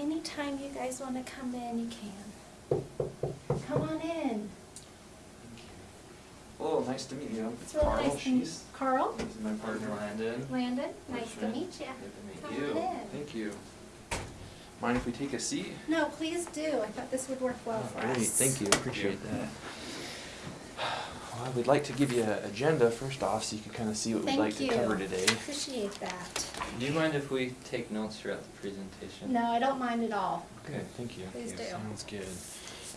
anytime you guys wanna come in, you can. Come on in. Hello, nice to meet you. It's really Carl, nice to meet, she's, Carl, she's my partner Landon. Landon, nice to meet you. Good to Come meet you. on in. Thank you. Mind if we take a seat? No, please do. I thought this would work well for us. Great, thank you, appreciate that. Well, we'd like to give you an agenda first off, so you can kinda see what we'd Thank like to cover today. Appreciate that. Do you mind if we take notes throughout the presentation? No, I don't mind at all. Okay, thank you. Please do. Sounds good.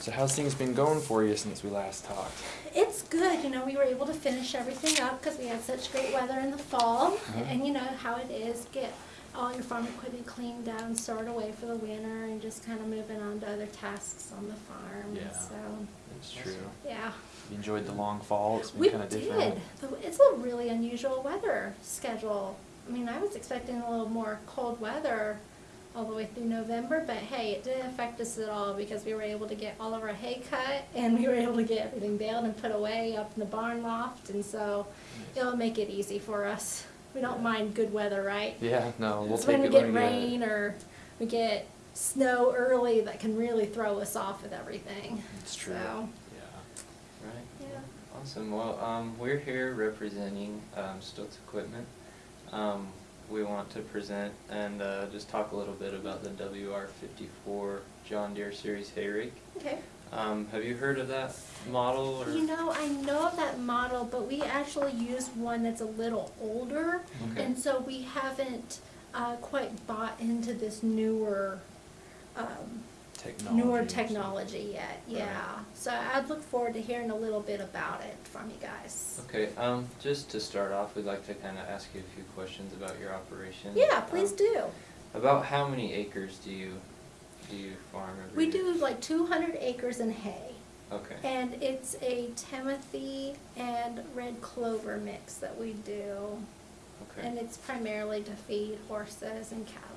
So how's things been going for you since we last talked? It's good, you know, we were able to finish everything up because we had such great weather in the fall. Uh-huh. And you know how it is, get all your farm equipment cleaned down, stored away for the winter and just kind of moving on to other tasks on the farm. Yeah. So, It's true. yeah. You enjoyed the long fall, It's been kinda did. different. The- It's a really unusual weather schedule. I mean, I was expecting a little more cold weather all the way through November, but hey, it didn't affect us at all because we were able to get all of our hay cut and we were able to get everything baled and put away up in the barn loft, and so Nice. it'll make it easy for us. We don't Yeah. mind good weather, right? Yeah, no, we'll It's take when we it get when we get rain or we get snow early that can really throw us off with everything. It's true, So. Right. yeah. Awesome. Well, um, we're here representing um, Stokes Equipment. Um, we want to present and uh, just talk a little bit about the WR54 John Deere Series hay rake. Okay. Um, have you heard of that model? Or? You know, I know of that model, but we actually use one that's a little older, Okay. and so we haven't uh, quite bought into this newer, um, Technology. newer technology yet. Yeah. Right. So I'd look forward to hearing a little bit about it from you guys. Okay. Um, just to start off, we'd like to kind of ask you a few questions about your operation. Yeah, please Um, do. About how many acres do you do you farm We year? do like 200 acres in hay, Okay. and it's a Timothy and red clover mix that we do, okay. and it's primarily to feed horses and cattle.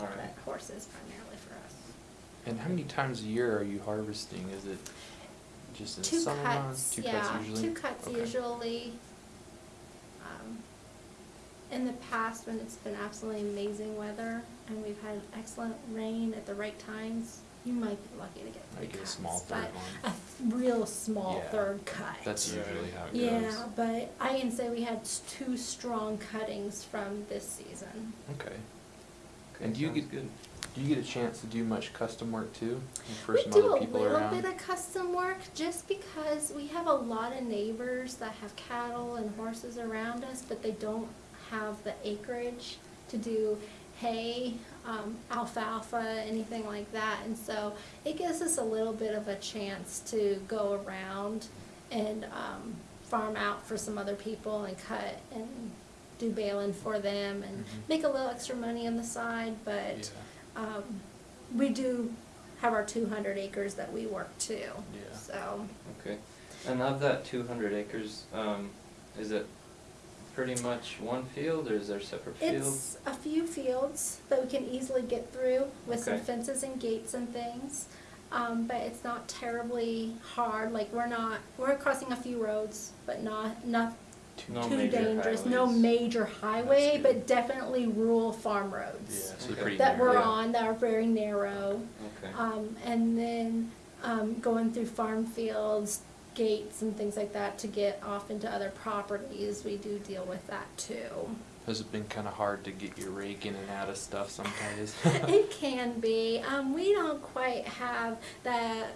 All right. But horses primarily. And how many times a year are you harvesting? Is it just in the Two summer cuts, months? Two yeah, cuts usually? two cuts Okay. usually. Um, In the past, when it's been absolutely amazing weather and we've had excellent rain at the right times, you might be lucky to get three Might get a small third one. A th- real small Yeah. third cut. That's Right. usually how it goes. Yeah, but I can say we had two strong cuttings from this season. Okay. Okay, And do you get- good. Do you get a chance to do much custom work too? For We some do other a people little around? bit of custom work just because we have a lot of neighbors that have cattle and horses around us, but they don't have the acreage to do hay, um, alfalfa, anything like that. And so it gives us a little bit of a chance to go around and um, farm out for some other people and cut and do baling for them and Mhm. make a little extra money on the side, but Yeah. Um, we do have our two hundred acres that we work too. Yeah. So, Okay. And of that two hundred acres, um, is it pretty much one field or is there separate fields? it's a few fields that we can easily get through with some fences and gates and things. Um, but it's not terribly hard, like we're not, we're crossing a few roads, but not, not No too major dangerous, no highways. major highway, good. but definitely rural farm roads. so Okay. pretty That we're narrow. on, that are very narrow. Okay. Um, and then, um, going through farm fields, gates and things like that to get off into other properties, we do deal with that too. Has it been kinda hard to get your rake in and out of stuff sometimes? It can be, um, we don't quite have that,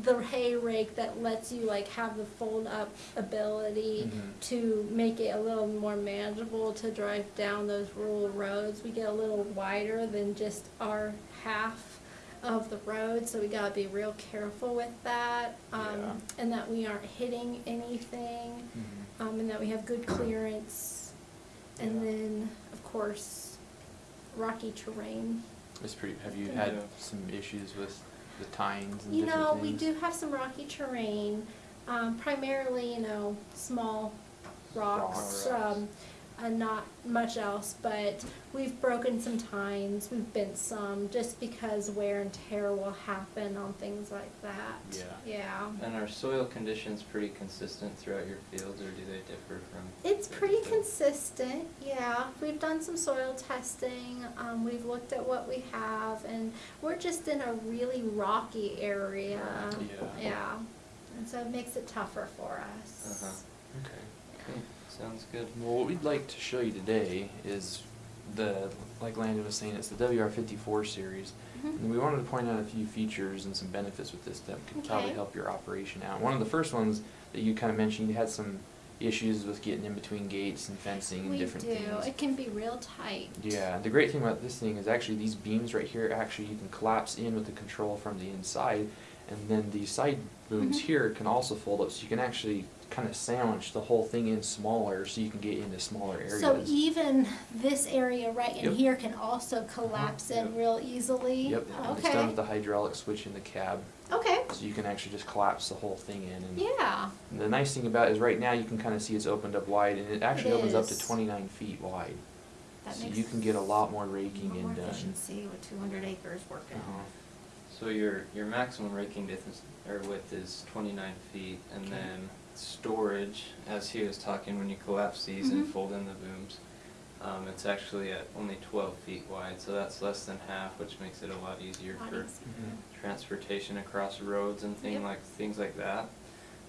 the hay rake that lets you like have the fold up ability Mhm. to make it a little more manageable to drive down those rural roads. We get a little wider than just our half of the road, so we gotta be real careful with that. Yeah. Um, and that we aren't hitting anything, Mhm. um, and that we have good clearance. And Yeah. then, of course, rocky terrain. It's pretty, have you had Yeah. some issues with the tines and You know, we do have some rocky terrain, um, primarily, you know, small rocks. Rocks. Um, uh, not much else, but we've broken some tines, we've bent some, just because wear and tear will happen on things like that. Yeah. Yeah. And are soil conditions pretty consistent throughout your fields, or do they differ from? It's pretty consistent, yeah. We've done some soil testing, um, we've looked at what we have, and we're just in a really rocky area. Yeah. Yeah, and so it makes it tougher for us. Uh-huh. Okay. Okay, sounds good. Well, what we'd like to show you today is the, like Landon was saying, it's the WR54 series. Mhm. And we wanted to point out a few features and some benefits with this that could probably help your operation out. One of the first ones that you kind of mentioned, you had some issues with getting in between gates and fencing and We different do, things. it can be real tight. Yeah, the great thing about this thing is actually these beams right here, actually you can collapse in with the control from the inside. And then these side booms Mhm. here can also fold up, so you can actually kind of sandwich the whole thing in smaller, so you can get into smaller areas. So even this area right in Yep. here can also collapse in Yep. real easily? Yep, and it's done with the hydraulic switch in the cab, okay, so you can actually just collapse the whole thing in. And yeah, and the nice thing about it is right now you can kind of see it's opened up wide, and it actually opens up to twenty-nine feet wide. that So you can get a lot more raking lot and more done. efficiency with two hundred acres working. Uh-huh. So your, your maximum raking distance, or width is twenty-nine feet, and Okay. then storage, as he was talking, when you collapse these and Mhm. fold in the booms, um, it's actually at only twelve feet wide, so that's less than half, which makes it a lot easier Lot for easier. Mhm. transportation across roads and thing Yep. like, things like that.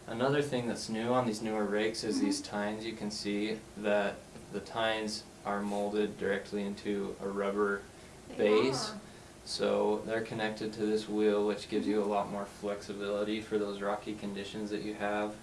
Another thing that's new on these newer rakes is these Mhm. tines, you can see that the tines are molded directly into a rubber They base. are. So they're connected to this wheel, which gives you a lot more flexibility for those rocky conditions that you have.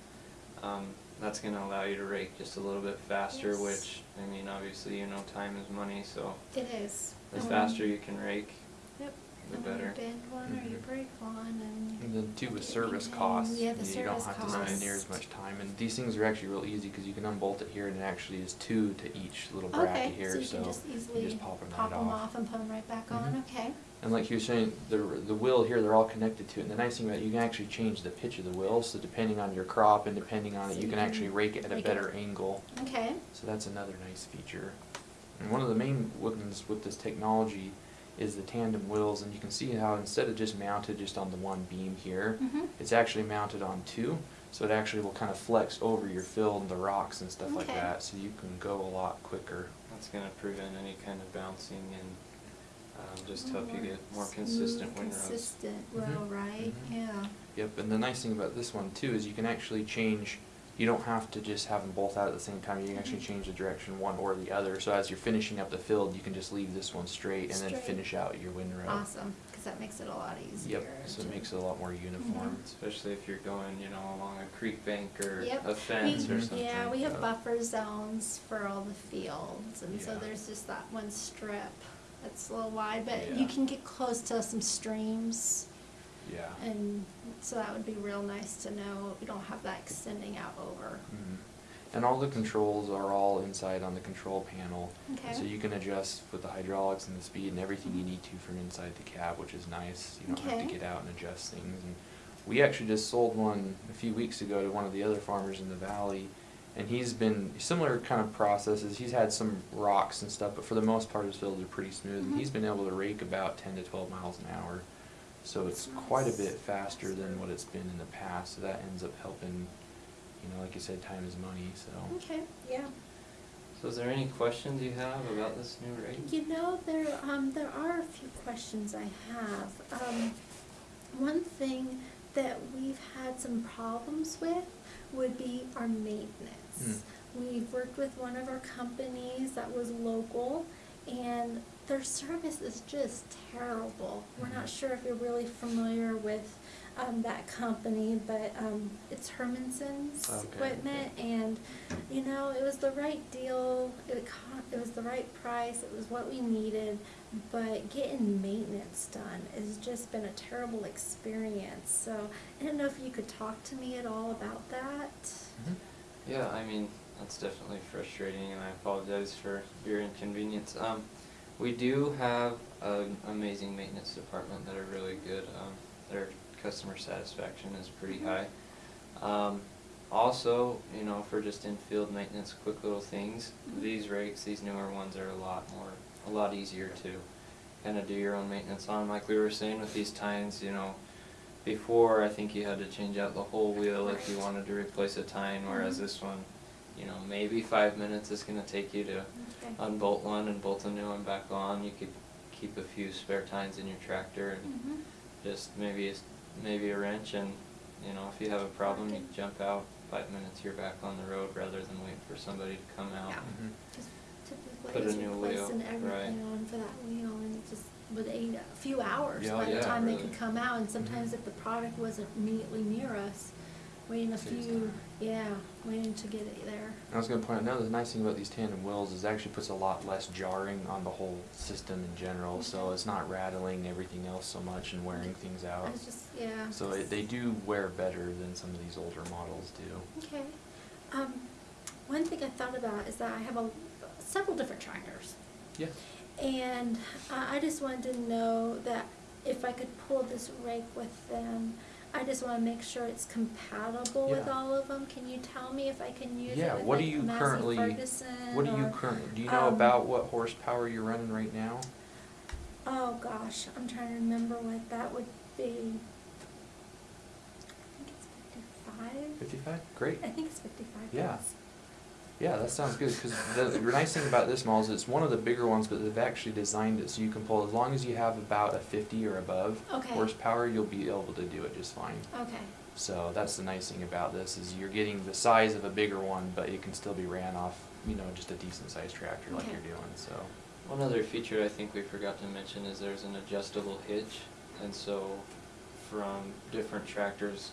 Um, that's gonna allow you to rake just a little bit faster, Yes. which, I mean, obviously, you know, time is money, so It is. the Um, faster you can rake, Yep. the And when you better. bend one or you Mhm. break one and. And then too with service costs, Yeah, the you you don't service have to spend near as much time, and these things are actually real easy, cause you can unbolt it here and it actually is two to each little bracket here, so. Okay, so you can just you easily just pop 'em right pop them off. off and put them right back on, Mhm. okay. And like you were saying, the, the wheel here, they're all connected to it, and the nice thing about it, you can actually change the pitch of the wheel, so depending on your crop and depending on it, So you you can actually rake it at a rake it. better angle. Okay, So that's another nice feature. And one of the main ones with this technology is the tandem wheels, and you can see how instead of just mounted just on the one beam here, Mhm. it's actually mounted on two, so it actually will kind of flex over your field and the rocks and stuff like that, so you can go a lot quicker. That's gonna prevent any kind of bouncing and, um, just help you More get more smooth, consistent windrows. Consistent Mhm. row, right, Mhm. yeah. Yep, and the nice thing about this one too is you can actually change, you don't have to just have them both out at the same time, you can actually Mhm. change the direction one or the other, so as you're finishing up the field, you can just leave this one straight and then finish out your windrow. Awesome, cause that makes it a lot easier. Yep, so it makes it a lot more uniform. Mhm. Especially if you're going, you know, along a creek bank or Yep. a fence We- or something. Yeah, we have Yep. buffer zones for all the fields, and so Yeah. there's just that one strip that's a little wide, but Yeah. you can get close to some streams, Yeah. and so that would be real nice to know, we don't have that extending out over. Mhm. And all the controls are all inside on the control panel. Okay. So you can adjust with the hydraulics and the speed and everything you need to from inside the cab, which is nice. You don't have to get out and adjust things. And we actually just sold one a few weeks ago to one of the other farmers in the valley. And he's been similar kind of processes. He's had some rocks and stuff, but for the most part his fields are pretty smooth. And Mhm. he's been able to rake about ten to twelve miles an hour. So it's quite a bit faster than what it's been in the past. So that ends up helping, you know, like you said, time is money, so. Okay, yeah. So is there any questions you have about this new rate? You know, there, um, there are a few questions I have. Um, one thing that we've had some problems with would be our maintenance. We've worked with one of our companies that was local and their service is just terrible. We're not sure if you're really familiar with, um, that company, but, um, it's Hermanson's Okay, equipment and, you know, it was the right deal, it it was the right price, it was what we needed, but getting maintenance done has just been a terrible experience, so I don't know if you could talk to me at all about that? Mhm. Yeah, I mean, that's definitely frustrating and I apologize for your inconvenience. Um, we do have an amazing maintenance department that are really good. Um, their customer satisfaction is pretty high. Um, Also, you know, for just in-field maintenance, quick little things, Mhm. these rakes, these newer ones are a lot more, a lot easier to kinda do your own maintenance on, like we were saying with these tines, you know, before, I think you had to change out the whole wheel if you wanted to replace a tine, whereas Mhm. this one, you know, maybe five minutes is gonna take you to Okay. unbolt one and bolt a new one back on, you could keep a few spare tines in your tractor and Mhm. just maybe, maybe a wrench and, you know, if you have a problem, you jump out, five minutes you're back on the road rather than wait for somebody to come out. Yeah. Mhm. Just typically Put a new wheel, replacing everything right. on for that wheel and it just would aid a few hours Yeah, by the yeah, time they really. could come out. And sometimes Mhm. if the product wasn't immediately near us, waiting a few, yeah, waiting to get it there. I was gonna point out, another nice thing about these tandem wheels is it actually puts a lot less jarring on the whole system in general, so it's not rattling everything else so much and wearing things out. I was just, yeah. So it, they do wear better than some of these older models do. Okay. Um, one thing I thought about is that I have a, several different tractors. Yeah. And uh, I just wanted to know that if I could pull this rake with them, I just wanna make sure it's compatible with Yeah. all of them. Can you tell me if I can use Yeah, it with what do like you Massey currently, Ferguson what do you or- currently, do you know um, about what horsepower you're running right now? Oh gosh, I'm trying to remember what that would be. I think it's fifty-five. Fifty-five? Great. I think it's fifty-five. Yeah. yes. Yeah, that sounds good, cause the, the nice thing about this model is it's one of the bigger ones, but they've actually designed it so you can pull, as long as you have about a fifty or above Okay. horsepower, you'll be able to do it just fine. Okay. So that's the nice thing about this, is you're getting the size of a bigger one, but it can still be ran off, you know, just a decent sized tractor like you're doing, so. One other feature I think we forgot to mention is there's an adjustable hitch, and so from different tractors,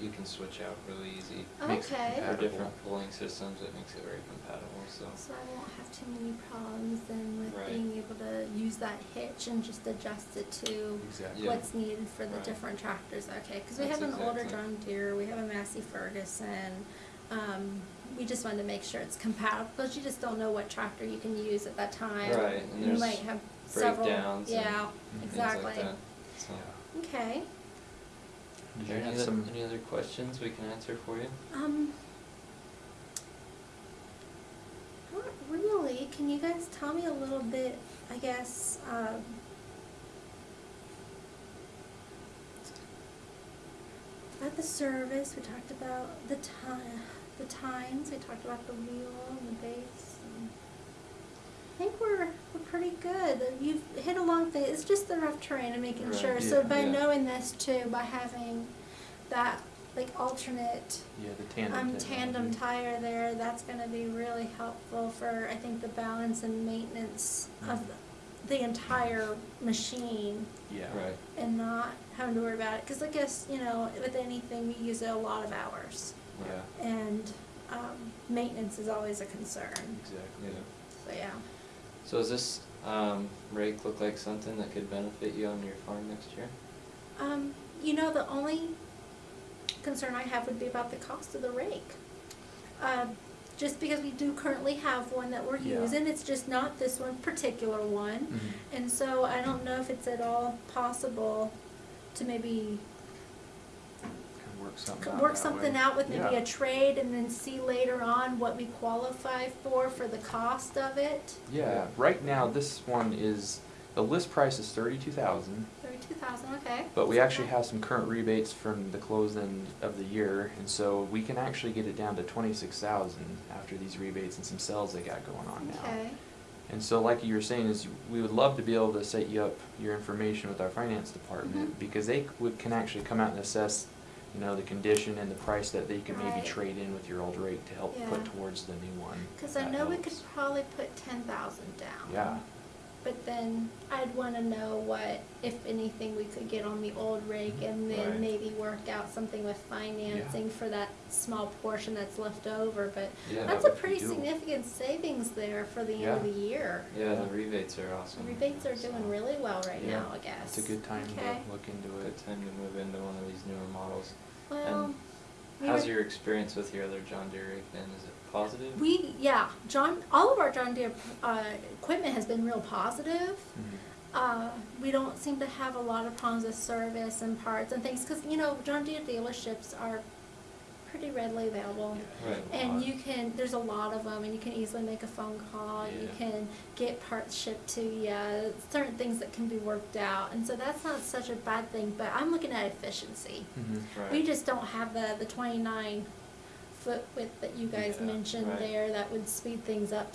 you can switch out really easy. Makes Okay. For different pulling systems, it makes it very compatible, so. So I won't have too many problems then with Right. being able to use that hitch and just adjust it to Exactly. Yeah. what's needed for the Right. different tractors, okay? Cause we have an older John Deere, we have a Massey Ferguson, um, we just wanted to make sure it's compatible, cause you just don't know what tractor you can use at that time. Right, and You might have several, breakdowns and yeah, things like exactly. that, so. Yeah. Okay, Did Are there you any have other, some, any other questions we can answer for you? um. Not really, can you guys tell me a little bit, I guess, um. About the service, we talked about the time, the times, we talked about the wheel and the base and. I think we're, we're pretty good, you've hit along the, it's just the rough terrain and making Right, sure, so by yeah. knowing this too, by having that, like alternate yeah, the tandem. um, tandem tire there, that's gonna be really helpful for, I think, the balance and maintenance of Mhm. the, the entire machine Yeah. Right, and not having to worry about it, cause I guess, you know, with anything, we use it a lot of hours. Yeah, And, um, maintenance is always a concern, exactly. yeah. so yeah. So does this, um, rake look like something that could benefit you on your farm next year? Um, you know, the only concern I have would be about the cost of the rake. Um, just because we do currently have one that we're Yeah. using, it's just not this one particular one. Mhm. And so I don't know if it's at all possible to maybe work something out work that something way. out with maybe Yeah. a trade and then see later on what we qualify for, for the cost of it. Yeah, right now, this one is, the list price is thirty-two thousand, Thirty-two thousand, okay. but we actually have some current rebates from the close end of the year, and so we can actually get it down to twenty-six thousand after these rebates and some sales they got going on now. Okay, And so like you were saying is, we would love to be able to set you up your information with our finance department, Mhm. because they would, can actually come out and assess, you know, the condition and the price that they can maybe Right. trade in with your old rate to help put towards the new one. cause I know we could probably put ten thousand down. Yeah, But then I'd wanna know what, if anything, we could get on the old rig and mm-hmm. Right. then maybe work out something with financing for that small portion that's left over, but Yeah, that's that a would be pretty doable. significant savings there for the end of the year. Yeah, the rebates are awesome. The Rebates are so doing really well right Yeah. now, I guess. it's a good time Okay. to look into Good it. time to move into one of these newer models. Well, And we How's your experience with your other John Deere rake then? Is it positive? We, yeah, John, all of our John Deere, uh, equipment has been real positive. Mhm. Uh, we don't seem to have a lot of problems with service and parts and things, cause you know, John Deere dealerships are pretty readily available. Right. And you can, there's a lot of them, and you can easily make a phone call, you can get parts shipped to you, certain things that can be worked out, and so that's not such a bad thing, but I'm looking at efficiency. Mhm. Right. We just don't have the, the twenty-nine foot width that you guys Yeah, mentioned right. there, that would speed things up